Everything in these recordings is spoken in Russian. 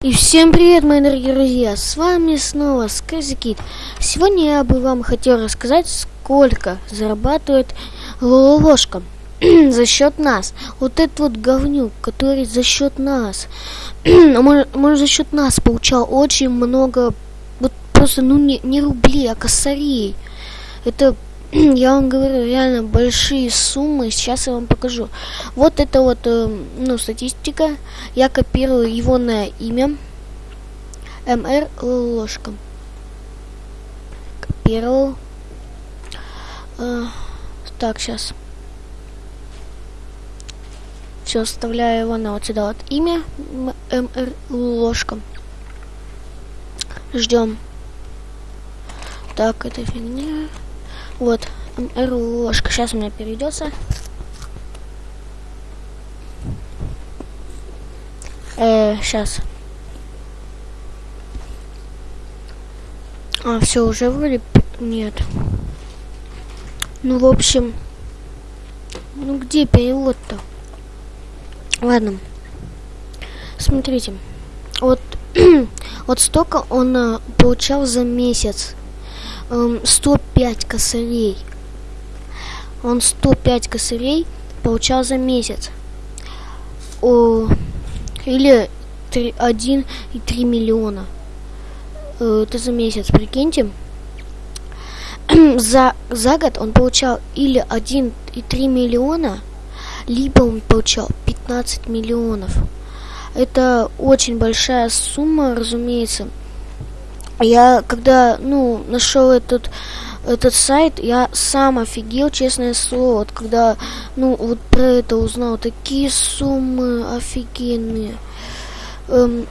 И всем привет, мои дорогие друзья! С вами снова Сказикит. Сегодня я бы вам хотел рассказать, сколько зарабатывает Лолошка за счет нас. Вот этот вот говнюк, который за счет нас, может, может за счет нас получал очень много, вот просто, ну не, не рублей, а косарей. Это я вам говорю, реально большие суммы. Сейчас я вам покажу. Вот это вот, э, ну, статистика. Я копирую его на имя. МР ложка. Копировал. Э, так, сейчас. Все, вставляю его на вот сюда вот имя. МР ложка. Ждем. Так, это фигня. Вот, ложка. Сейчас у меня перейдется. Э, сейчас. А, все, уже вроде... Нет. Ну, в общем... Ну, где перевод-то? Ладно. Смотрите. Вот... вот столько он а, получал за месяц. 105 эм, косарей. Он 105 косарей получал за месяц. О, или 1,3 миллиона. Э, это за месяц, прикиньте. за, за год он получал или 1,3 миллиона, либо он получал 15 миллионов. Это очень большая сумма, разумеется. Я когда, ну, нашел этот этот сайт, я сам офигел, честное слово, вот когда, ну, вот про это узнал, такие суммы офигенные. Эм,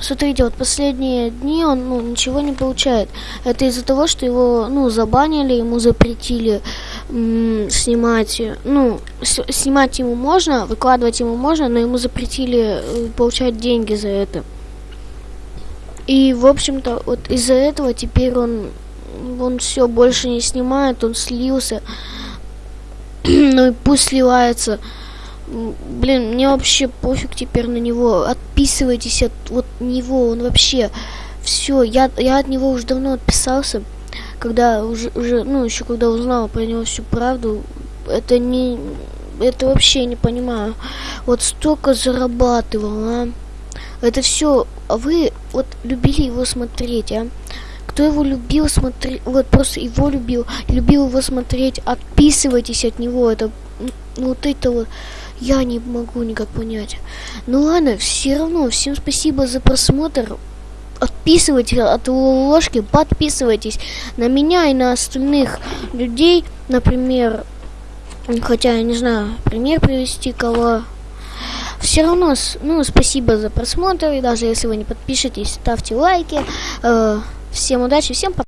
смотрите, вот последние дни он, ну, ничего не получает. Это из-за того, что его, ну, забанили, ему запретили снимать, ну, снимать ему можно, выкладывать ему можно, но ему запретили э, получать деньги за это. И, в общем-то, вот из-за этого теперь он, он все больше не снимает, он слился. ну и пусть сливается. Блин, мне вообще пофиг теперь на него. Отписывайтесь от вот него, он вообще все. Я, я от него уже давно отписался, когда уже, уже, ну, еще когда узнал про него всю правду. Это не, это вообще не понимаю. Вот столько зарабатывал, а. Это все вы вот любили его смотреть, а? Кто его любил смотреть, вот просто его любил, любил его смотреть, отписывайтесь от него, это вот это вот я не могу никак понять. Ну ладно, все равно, всем спасибо за просмотр. Отписывайтесь от его ложки, подписывайтесь на меня и на остальных людей, например, хотя я не знаю, пример привести кого все равно, ну, спасибо за просмотр, и даже если вы не подпишетесь, ставьте лайки. Э, всем удачи, всем пока.